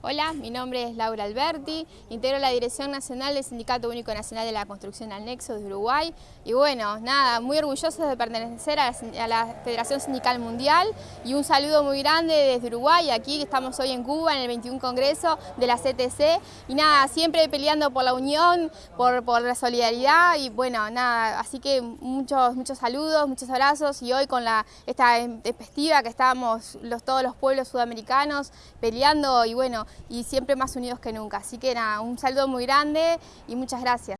Hola, mi nombre es Laura Alberti, integro la Dirección Nacional del Sindicato Único Nacional de la Construcción al Nexo de Uruguay. Y bueno, nada, muy orgullosos de pertenecer a la, Federación Sindical Mundial. Y un saludo muy grande desde Uruguay, aquí estamos hoy en Cuba en el 21 Congreso de la CTC y nada, siempre peleando por la unión, por, la solidaridad. Y bueno, nada, así que muchos, muchos saludos, muchos abrazos. Y hoy con la, esta festiva que estamos los, todos los pueblos sudamericanos peleando. Y bueno, y siempre más unidos que nunca. Así que nada, un saludo muy grande y muchas gracias.